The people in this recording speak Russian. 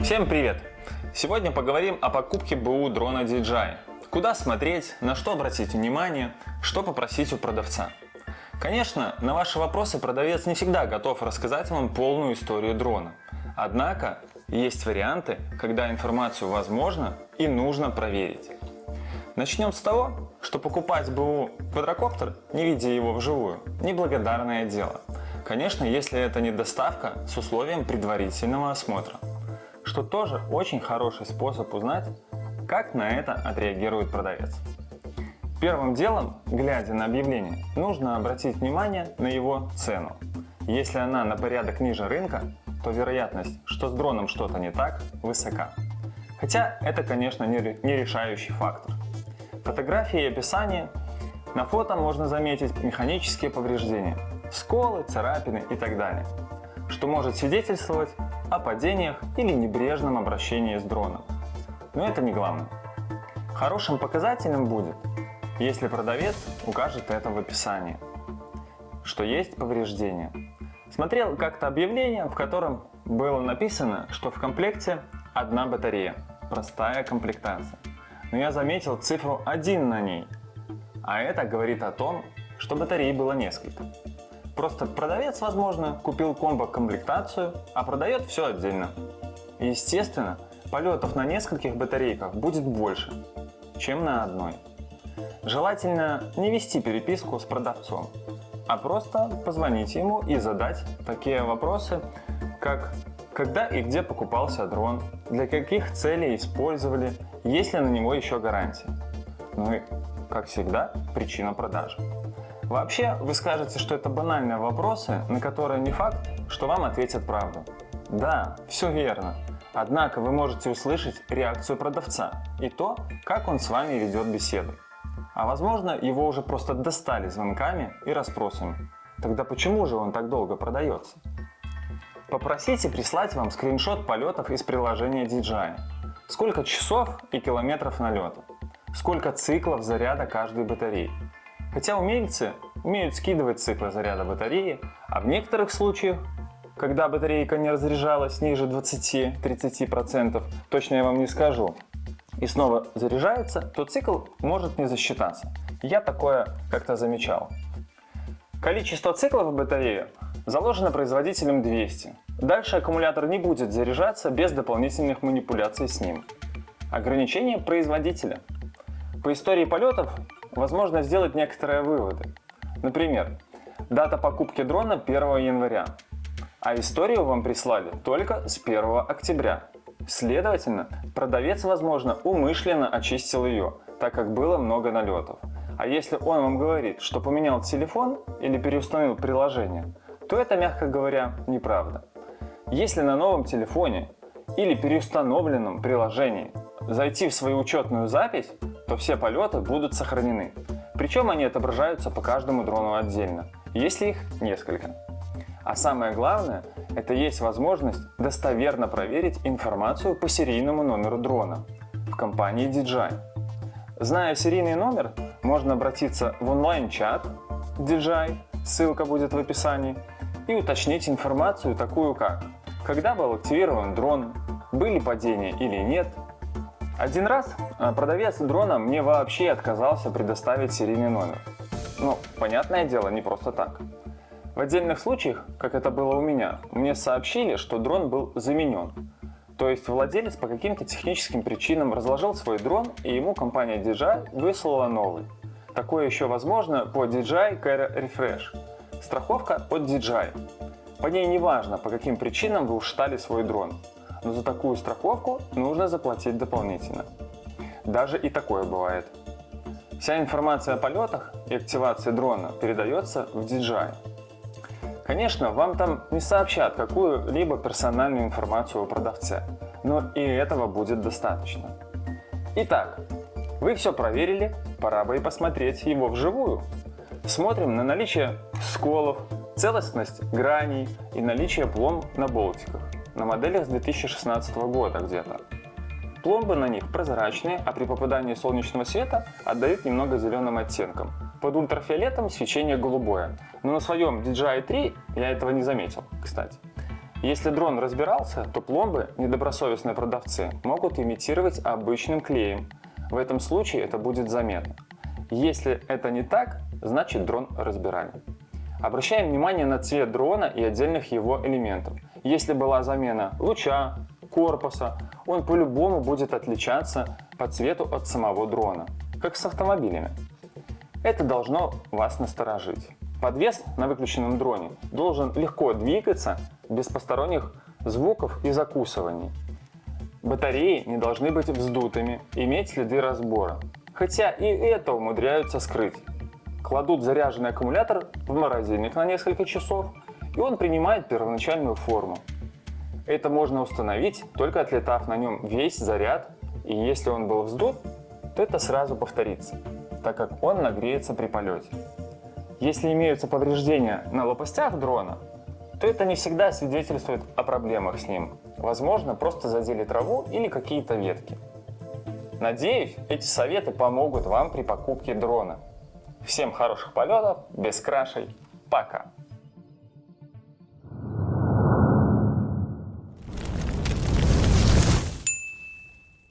Всем привет! Сегодня поговорим о покупке БУ дрона DJI. Куда смотреть, на что обратить внимание, что попросить у продавца. Конечно, на ваши вопросы продавец не всегда готов рассказать вам полную историю дрона. Однако, есть варианты, когда информацию возможно и нужно проверить. Начнем с того, что покупать БУ квадрокоптер, не видя его вживую, неблагодарное дело. Конечно, если это не доставка с условием предварительного осмотра что тоже очень хороший способ узнать, как на это отреагирует продавец. Первым делом, глядя на объявление, нужно обратить внимание на его цену. Если она на порядок ниже рынка, то вероятность, что с дроном что-то не так, высока. Хотя это, конечно, не решающий фактор. Фотографии и описание. На фото можно заметить механические повреждения, сколы, царапины и так далее, что может свидетельствовать о падениях или небрежном обращении с дроном. Но это не главное. Хорошим показателем будет, если продавец укажет это в описании, что есть повреждения. Смотрел как-то объявление, в котором было написано, что в комплекте одна батарея, простая комплектация. Но я заметил цифру 1 на ней, а это говорит о том, что батарей было несколько. Просто продавец, возможно, купил комбо-комплектацию, а продает все отдельно. Естественно, полетов на нескольких батарейках будет больше, чем на одной. Желательно не вести переписку с продавцом, а просто позвонить ему и задать такие вопросы, как когда и где покупался дрон, для каких целей использовали, есть ли на него еще гарантия. Ну и, как всегда, причина продажи. Вообще, вы скажете, что это банальные вопросы, на которые не факт, что вам ответят правду. Да, все верно. Однако вы можете услышать реакцию продавца и то, как он с вами ведет беседу. А возможно, его уже просто достали звонками и расспросами. Тогда почему же он так долго продается? Попросите прислать вам скриншот полетов из приложения DJI. Сколько часов и километров налета? Сколько циклов заряда каждой батареи? Хотя умельцы умеют скидывать циклы заряда батареи, а в некоторых случаях, когда батарейка не разряжалась ниже 20-30%, точно я вам не скажу, и снова заряжается, то цикл может не засчитаться. Я такое как-то замечал. Количество циклов в батарее заложено производителем 200. Дальше аккумулятор не будет заряжаться без дополнительных манипуляций с ним. Ограничение производителя. По истории полетов возможно сделать некоторые выводы. Например, дата покупки дрона 1 января, а историю вам прислали только с 1 октября. Следовательно, продавец, возможно, умышленно очистил ее, так как было много налетов. А если он вам говорит, что поменял телефон или переустановил приложение, то это, мягко говоря, неправда. Если на новом телефоне или переустановленном приложении зайти в свою учетную запись, то все полеты будут сохранены. Причем они отображаются по каждому дрону отдельно, если их несколько. А самое главное, это есть возможность достоверно проверить информацию по серийному номеру дрона в компании DJI. Зная серийный номер, можно обратиться в онлайн-чат DJI, ссылка будет в описании, и уточнить информацию такую как, когда был активирован дрон, были падения или нет, один раз а, продавец дрона мне вообще отказался предоставить серийный номер. Ну, понятное дело, не просто так. В отдельных случаях, как это было у меня, мне сообщили, что дрон был заменен. То есть владелец по каким-то техническим причинам разложил свой дрон, и ему компания DJI выслала новый. Такое еще возможно по DJI Care Refresh. Страховка от DJI. По ней не важно, по каким причинам вы ушатали свой дрон но за такую страховку нужно заплатить дополнительно. Даже и такое бывает. Вся информация о полетах и активации дрона передается в DJI. Конечно, вам там не сообщат какую-либо персональную информацию о продавце, но и этого будет достаточно. Итак, вы все проверили, пора бы и посмотреть его вживую. Смотрим на наличие сколов, целостность граней и наличие пломб на болтиках на моделях с 2016 года где-то. Пломбы на них прозрачные, а при попадании солнечного света отдают немного зеленым оттенком. Под ультрафиолетом свечение голубое, но на своем DJI 3 я этого не заметил, кстати. Если дрон разбирался, то пломбы недобросовестные продавцы могут имитировать обычным клеем. В этом случае это будет заметно. Если это не так, значит дрон разбирали. Обращаем внимание на цвет дрона и отдельных его элементов. Если была замена луча, корпуса, он по-любому будет отличаться по цвету от самого дрона, как с автомобилями. Это должно вас насторожить. Подвес на выключенном дроне должен легко двигаться без посторонних звуков и закусываний. Батареи не должны быть вздутыми, иметь следы разбора. Хотя и это умудряются скрыть. Кладут заряженный аккумулятор в морозильник на несколько часов, и он принимает первоначальную форму. Это можно установить, только отлетав на нем весь заряд, и если он был вздут, то это сразу повторится, так как он нагреется при полете. Если имеются повреждения на лопастях дрона, то это не всегда свидетельствует о проблемах с ним. Возможно, просто задели траву или какие-то ветки. Надеюсь, эти советы помогут вам при покупке дрона. Всем хороших полетов, без крашей, пока!